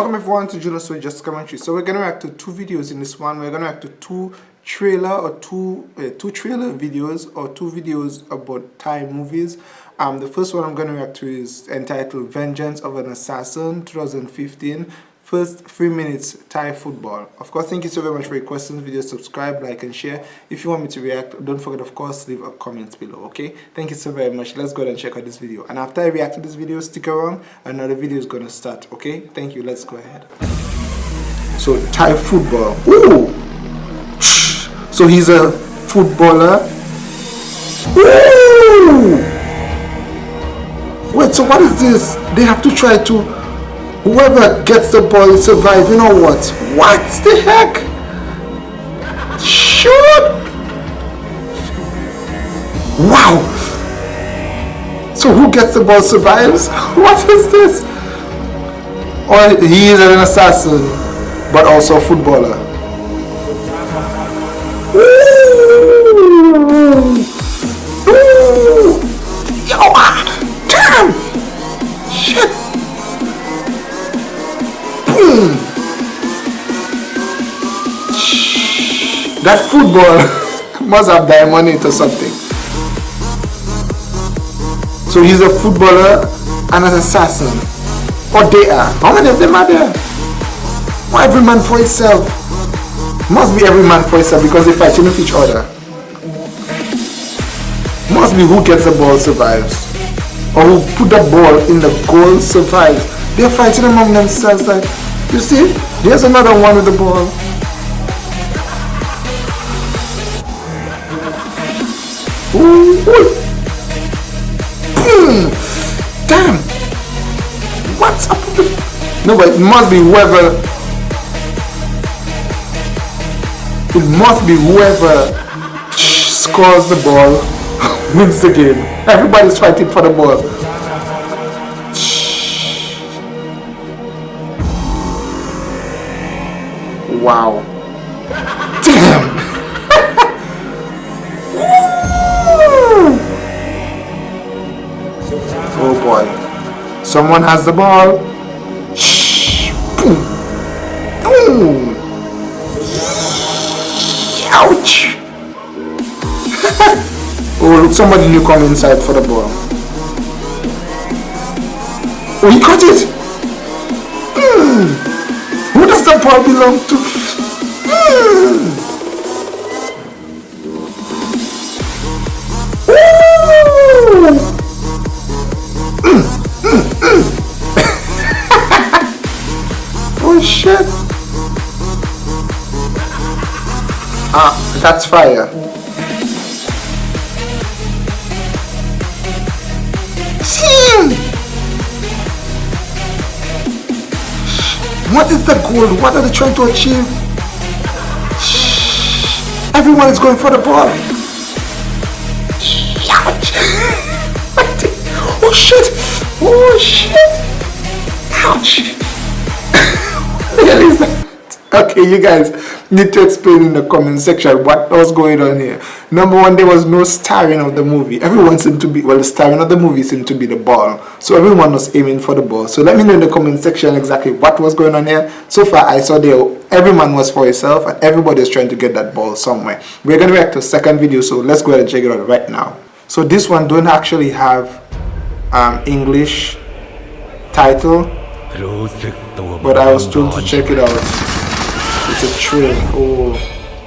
Welcome everyone to Julius So Just Commentary. So we're gonna react to two videos in this one. We're gonna react to two trailer or two uh, two trailer videos or two videos about Thai movies. Um, the first one I'm gonna react to is entitled Vengeance of an Assassin 2015 First three minutes Thai football. Of course, thank you so very much for your questions, video, subscribe, like, and share. If you want me to react, don't forget, of course, leave a comment below, okay? Thank you so very much. Let's go ahead and check out this video. And after I react to this video, stick around. Another video is gonna start, okay? Thank you. Let's go ahead. So, Thai football. Ooh! So he's a footballer. Ooh! Wait, so what is this? They have to try to Whoever gets the ball survive. You know what? What the heck? Shoot! Wow! So who gets the ball survives? What is this? Or he is an assassin, but also a footballer. That football must have diamond or something. So he's a footballer and an assassin. Or they are. How many of them are there? Why every man for himself? Must be every man for himself because they fighting with each other. Must be who gets the ball survives. Or who put the ball in the goal survives. They're fighting among themselves like you see, there's another one with the ball. Damn! What's up with the... No, but it must be whoever... It must be whoever scores the ball wins the game. Everybody's fighting for the ball. Wow. Someone has the ball. Shh. Boom. Boom. Ouch. oh, somebody new come inside for the ball. Oh, caught it. Mm. Who does the ball belong to? Mm. Oh shit. Ah, that's fire. What is the goal? What are they trying to achieve? Everyone is going for the ball. Oh shit! Oh shit! Ouch! Okay, you guys need to explain in the comment section what was going on here. Number one, there was no starring of the movie. Everyone seemed to be, well, the starring of the movie seemed to be the ball. So everyone was aiming for the ball. So let me know in the comment section exactly what was going on here. So far, I saw there, everyone was for himself and everybody is trying to get that ball somewhere. We're going to react to second video, so let's go ahead and check it out right now. So this one don't actually have um, English title, but I was told to check it out. It's a train. Oh.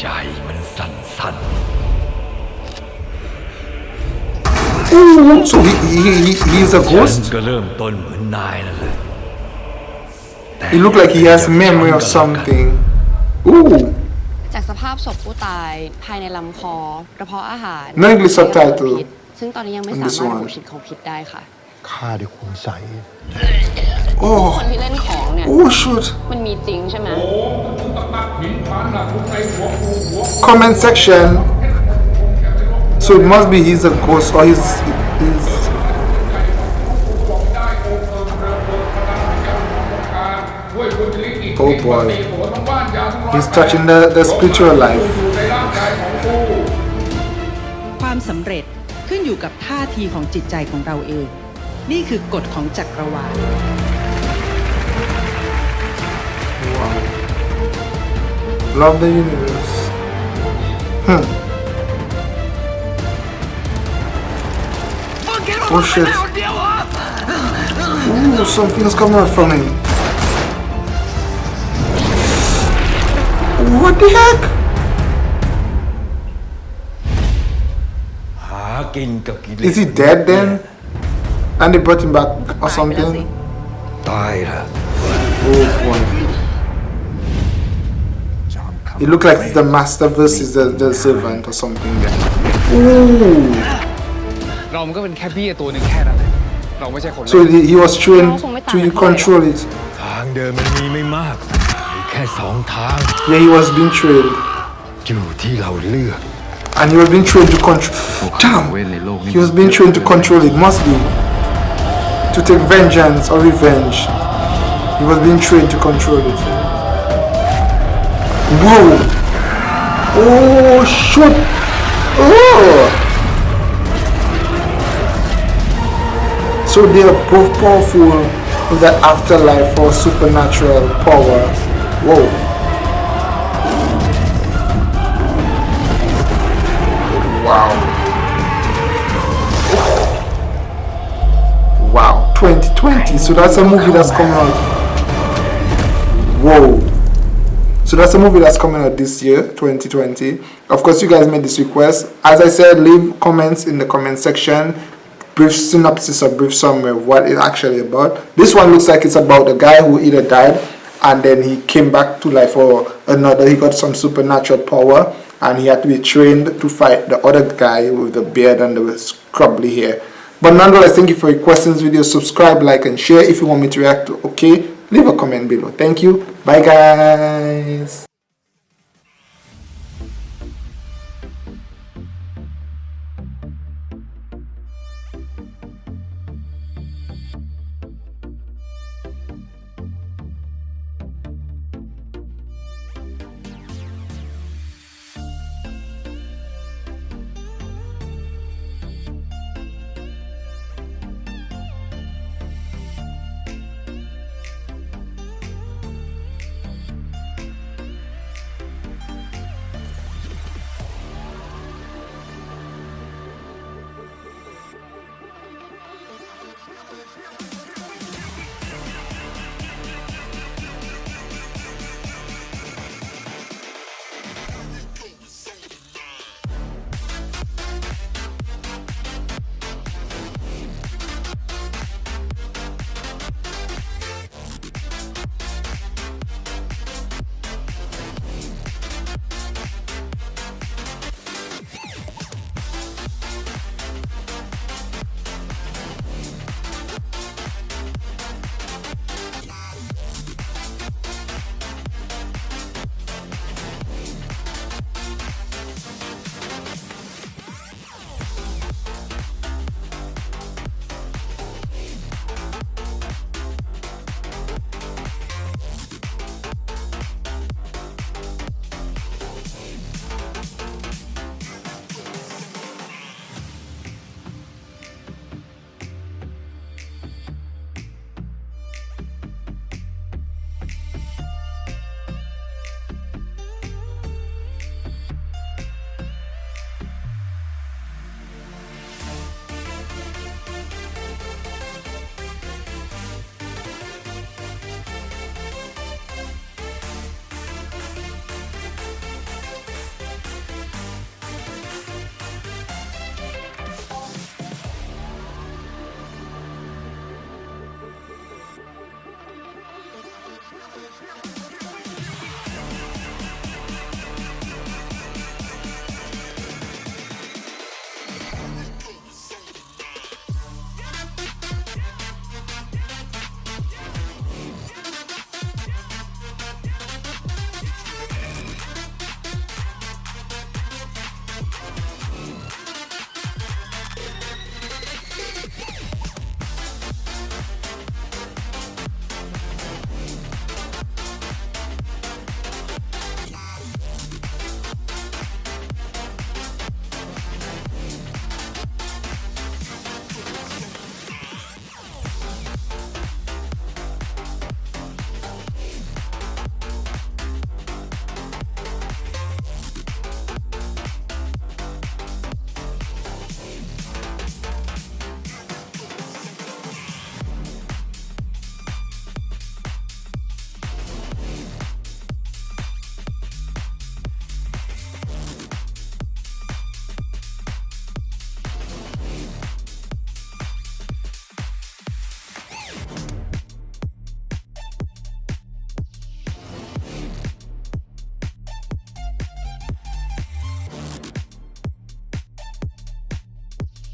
ใจมันสั่น Ooh, so he, he, he, he's a ghost? ก็เริ่มต้นเหมือนนายนั่นแหละ He look like he has memory of something. Ooh. จากสภาพศพผู้ตายภายในลำคอกระเพาะอาหาร No English subtitle ซึ่งตอนนี้ยังไม่สามารถระบุชนิดของพิษได้ค่ะฆ่าด้วยคุณใส คนที่เล่นของเนี่ย Oh shoot มันมีจริงใช่ไหม Comment section So it must be he's a ghost or he's, he's Oh boy He's touching the, the spiritual life ความสำเร็จขึ้นอยู่กับท่าทีของจิตใจของเราเอง นี่คือกฎของจักรวาล love the universe. Huh. Oh shit. Ooh, something's coming out from him. What the heck? Is he dead then? And they brought him back or something? Died. Oh boy. It looked like the master versus the, the servant or something. Ooh. So he, he was trained to control it. Yeah, he was being trained. And he was being trained to control. Damn! He was being trained to control it, must be. To take vengeance or revenge. He was being trained to control it. Whoa! Oh, shoot! Oh! So they are both powerful with that afterlife or supernatural power. Whoa. Wow. Wow. 2020. So that's a movie that's coming out. Whoa. So that's a movie that's coming out this year, 2020. Of course, you guys made this request. As I said, leave comments in the comment section. Brief synopsis or brief summary of what it's actually about. This one looks like it's about a guy who either died and then he came back to life or another. He got some supernatural power and he had to be trained to fight the other guy with the beard and the scrubbly hair. But nonetheless, thank you for your questions, video. Subscribe, like, and share if you want me to react to. Okay, leave a comment below. Thank you. Bye, guys.